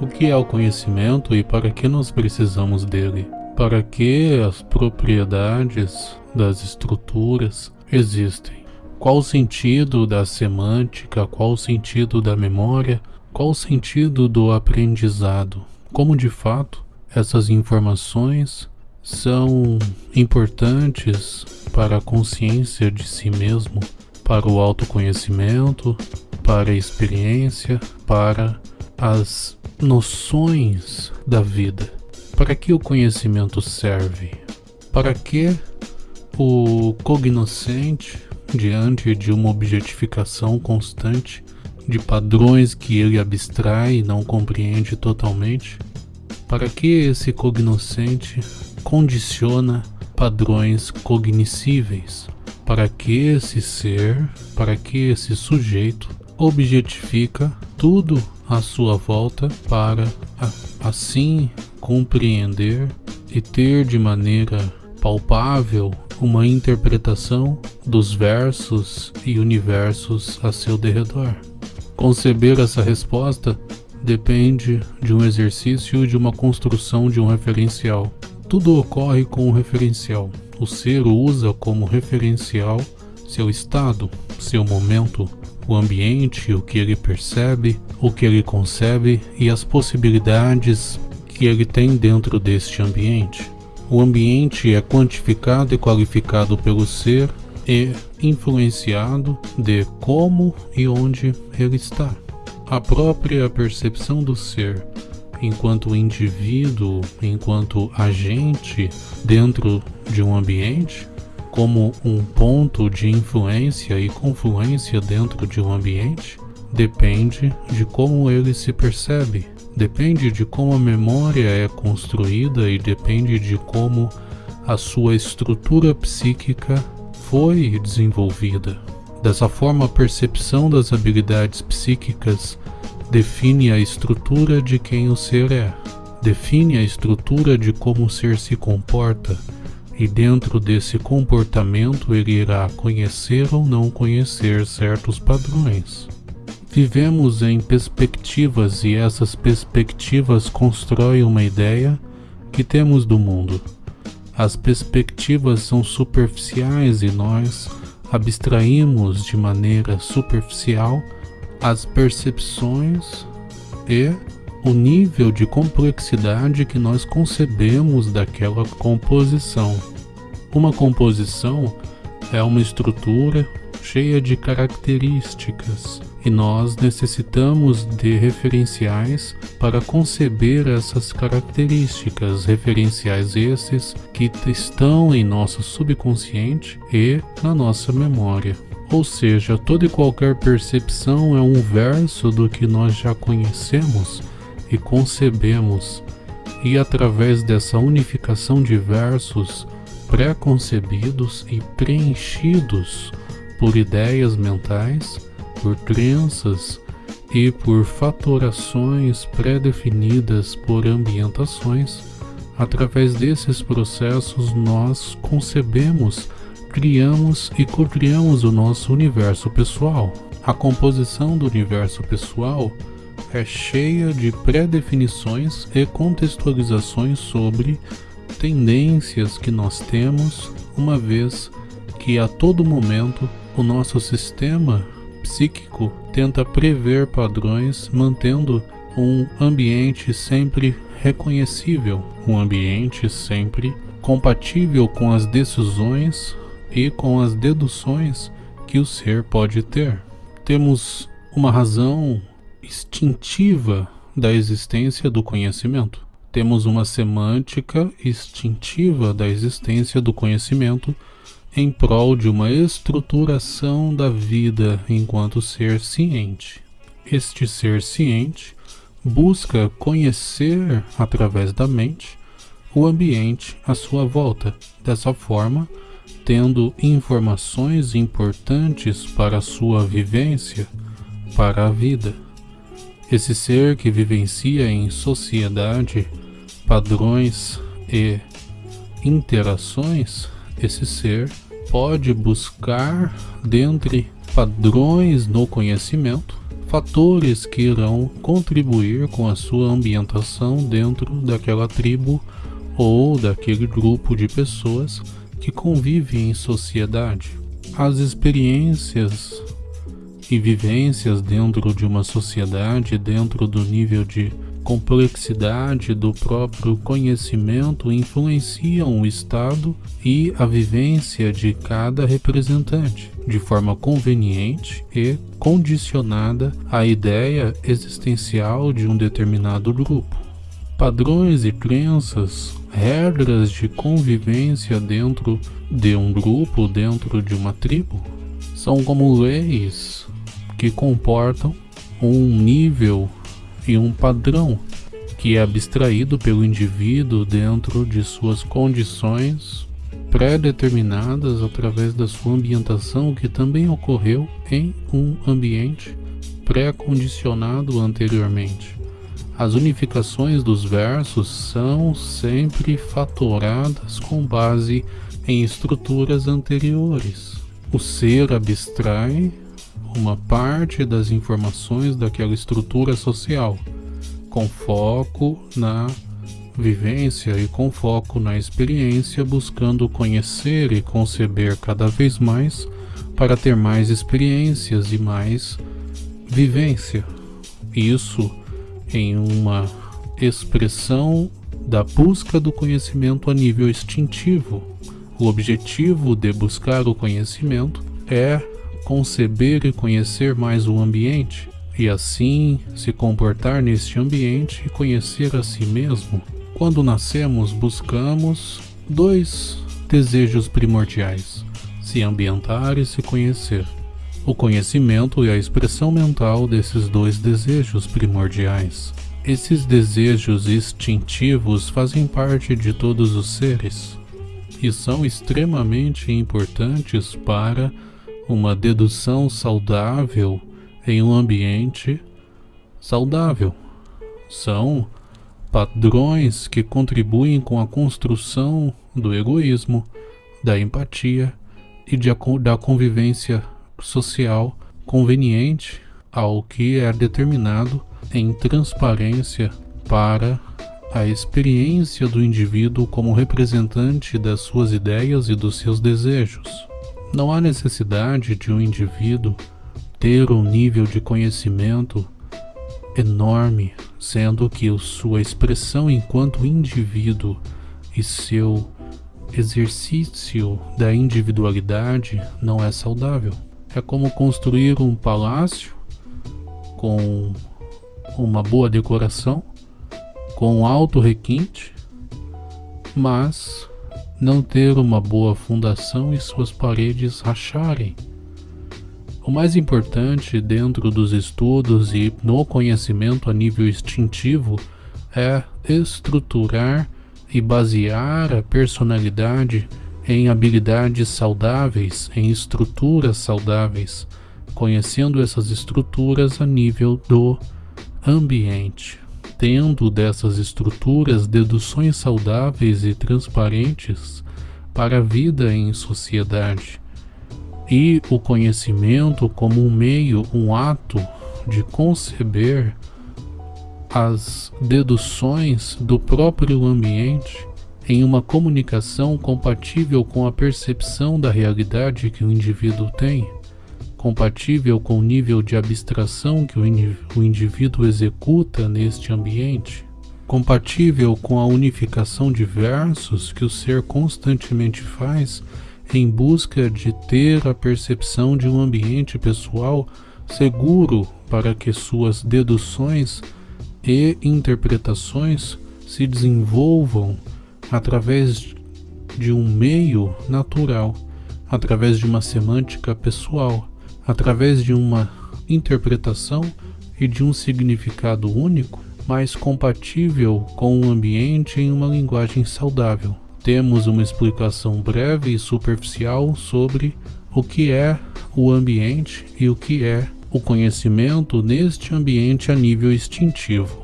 O que é o conhecimento e para que nós precisamos dele? Para que as propriedades das estruturas existem? Qual o sentido da semântica? Qual o sentido da memória? Qual o sentido do aprendizado? Como de fato essas informações são importantes para a consciência de si mesmo, para o autoconhecimento, para a experiência, para as noções da vida. Para que o conhecimento serve? Para que o cognoscente, diante de uma objetificação constante de padrões que ele abstrai e não compreende totalmente, para que esse cognoscente condiciona padrões cognoscíveis? Para que esse ser, para que esse sujeito objetifica tudo à sua volta para assim compreender e ter de maneira palpável uma interpretação dos versos e universos a seu derredor. Conceber essa resposta depende de um exercício e de uma construção de um referencial. Tudo ocorre com um referencial. O ser usa como referencial seu estado, seu momento, o ambiente, o que ele percebe, o que ele concebe e as possibilidades que ele tem dentro deste ambiente. O ambiente é quantificado e qualificado pelo ser e influenciado de como e onde ele está. A própria percepção do ser enquanto indivíduo, enquanto agente dentro de um ambiente, como um ponto de influência e confluência dentro de um ambiente, depende de como ele se percebe, depende de como a memória é construída e depende de como a sua estrutura psíquica foi desenvolvida. Dessa forma, a percepção das habilidades psíquicas define a estrutura de quem o ser é, define a estrutura de como o ser se comporta, e dentro desse comportamento ele irá conhecer ou não conhecer certos padrões. Vivemos em perspectivas e essas perspectivas constroem uma ideia que temos do mundo. As perspectivas são superficiais e nós abstraímos de maneira superficial as percepções e o nível de complexidade que nós concebemos daquela composição. Uma composição é uma estrutura cheia de características e nós necessitamos de referenciais para conceber essas características, referenciais esses que estão em nosso subconsciente e na nossa memória. Ou seja, toda e qualquer percepção é um verso do que nós já conhecemos e concebemos, e através dessa unificação de versos pré-concebidos e preenchidos por ideias mentais, por crenças e por fatorações pré-definidas por ambientações, através desses processos nós concebemos, criamos e co-criamos o nosso universo pessoal. A composição do universo pessoal é cheia de pré-definições e contextualizações sobre tendências que nós temos, uma vez que a todo momento o nosso sistema psíquico tenta prever padrões mantendo um ambiente sempre reconhecível, um ambiente sempre compatível com as decisões e com as deduções que o ser pode ter. Temos uma razão instintiva da existência do conhecimento. Temos uma semântica instintiva da existência do conhecimento em prol de uma estruturação da vida enquanto ser ciente. Este ser ciente busca conhecer através da mente o ambiente à sua volta. Dessa forma, tendo informações importantes para a sua vivência, para a vida. Esse ser que vivencia em sociedade padrões e interações, esse ser pode buscar dentre padrões no conhecimento fatores que irão contribuir com a sua ambientação dentro daquela tribo ou daquele grupo de pessoas que convivem em sociedade. As experiências e vivências dentro de uma sociedade, dentro do nível de complexidade do próprio conhecimento influenciam o estado e a vivência de cada representante, de forma conveniente e condicionada à ideia existencial de um determinado grupo. Padrões e crenças, regras de convivência dentro de um grupo, dentro de uma tribo, são como leis que comportam um nível e um padrão que é abstraído pelo indivíduo dentro de suas condições pré-determinadas através da sua ambientação que também ocorreu em um ambiente pré-condicionado anteriormente. As unificações dos versos são sempre fatoradas com base em estruturas anteriores. O ser abstrai uma parte das informações daquela estrutura social, com foco na vivência e com foco na experiência, buscando conhecer e conceber cada vez mais para ter mais experiências e mais vivência. Isso em uma expressão da busca do conhecimento a nível instintivo. O objetivo de buscar o conhecimento é conceber e conhecer mais o ambiente, e assim se comportar neste ambiente e conhecer a si mesmo. Quando nascemos, buscamos dois desejos primordiais: se ambientar e se conhecer. O conhecimento é a expressão mental desses dois desejos primordiais. Esses desejos instintivos fazem parte de todos os seres e são extremamente importantes para uma dedução saudável em um ambiente saudável. São padrões que contribuem com a construção do egoísmo, da empatia e de, da convivência social conveniente ao que é determinado em transparência para a experiência do indivíduo como representante das suas ideias e dos seus desejos. Não há necessidade de um indivíduo ter um nível de conhecimento enorme, sendo que sua expressão enquanto indivíduo e seu exercício da individualidade não é saudável. É como construir um palácio com uma boa decoração, com alto requinte, mas não ter uma boa fundação e suas paredes racharem. O mais importante dentro dos estudos e no conhecimento a nível instintivo é estruturar e basear a personalidade em habilidades saudáveis, em estruturas saudáveis, conhecendo essas estruturas a nível do ambiente tendo dessas estruturas deduções saudáveis e transparentes para a vida em sociedade, e o conhecimento como um meio, um ato de conceber as deduções do próprio ambiente em uma comunicação compatível com a percepção da realidade que o indivíduo tem compatível com o nível de abstração que o, indivíduo executa neste ambiente, compatível com a unificação de versos que o ser constantemente faz em busca de ter a percepção de um ambiente pessoal seguro para que suas deduções e interpretações se desenvolvam através de um meio natural, através de uma semântica pessoal, através de uma interpretação e de um significado único, mas compatível com o ambiente em uma linguagem saudável. Temos uma explicação breve e superficial sobre o que é o ambiente e o que é o conhecimento neste ambiente a nível instintivo.